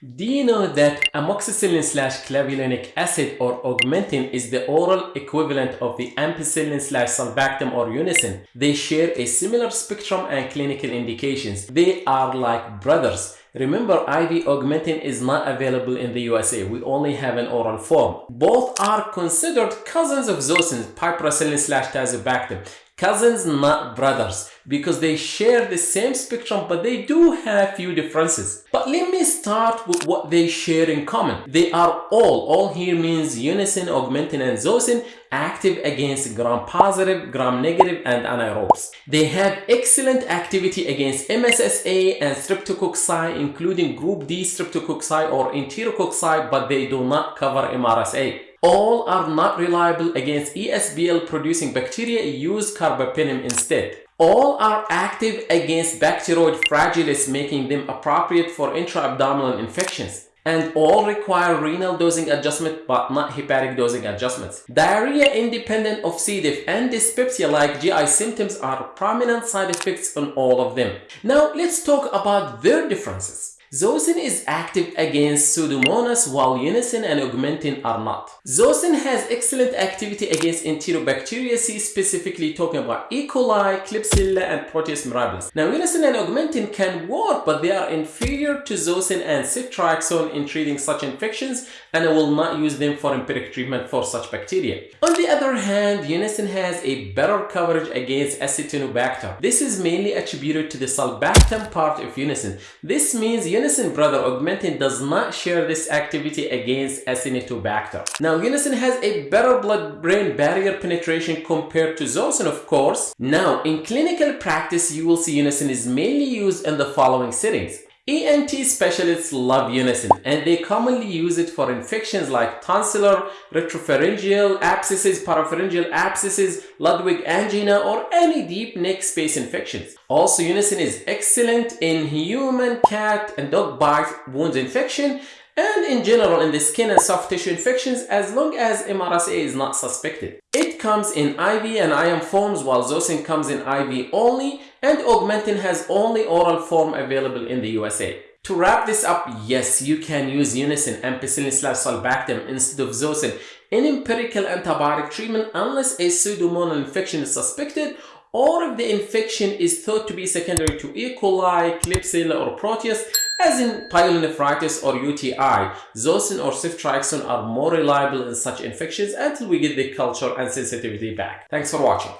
Do you know that amoxicillin slash clavulanic acid or augmentin is the oral equivalent of the ampicillin slash sulbactam or Unasyn? They share a similar spectrum and clinical indications. They are like brothers. Remember, IV augmentin is not available in the USA. We only have an oral form. Both are considered cousins of zosyn, piperacillin slash tazobactam cousins not brothers because they share the same spectrum but they do have few differences let me start with what they share in common. They are all all here means Unasyn augmentin and Zosyn, active against gram positive gram negative and anaerobes. They have excellent activity against mssa and streptococci including group d streptococci or enterococci but they do not cover mrsa all are not reliable against ESBL producing bacteria, use carbapenem instead. All are active against Bacteroid fragilis, making them appropriate for intra-abdominal infections. And all require renal dosing adjustment but not hepatic dosing adjustments. Diarrhea independent of C. diff and dyspepsia like GI symptoms are prominent side effects on all of them. Now let's talk about their differences. Zosyn is active against Pseudomonas while Unasyn and Augmentin are not. Zosyn has excellent activity against Enterobacteriaceae, specifically talking about E. coli, Klebsiella, and Proteus mirabilis. Now, Unasyn and Augmentin can work, but they are inferior to Zosyn and ceftriaxone in treating such infections, and I will not use them for empiric treatment for such bacteria. On the other hand, Unasyn has a better coverage against Acinetobacter. This is mainly attributed to the sulbactam part of Unasyn. This means Unasyn brother Augmentin does not share this activity against Acinetobacter. Now Unasyn has a better blood-brain barrier penetration compared to Zosyn of course. Now in clinical practice you will see Unasyn is mainly used in the following settings. ENT specialists love Unasyn and they commonly use it for infections like tonsillar, retropharyngeal abscesses, parapharyngeal abscesses, Ludwig angina or any deep neck space infections. Also Unasyn is excellent in human, cat and dog bite wound infection and in general in the skin and soft tissue infections as long as MRSA is not suspected. It comes in IV and IM forms while Zosyn comes in IV only and Augmentin has only oral form available in the USA. To wrap this up, yes, you can use Unasyn ampicillin slash sulbactam instead of Zosyn in empirical antibiotic treatment unless a pseudomonal infection is suspected or if the infection is thought to be secondary to E. coli, Klebsiella or Proteus as in pyelonephritis or UTI, Zosyn or ceftriaxone are more reliable in such infections until we get the culture and sensitivity back. Thanks for watching.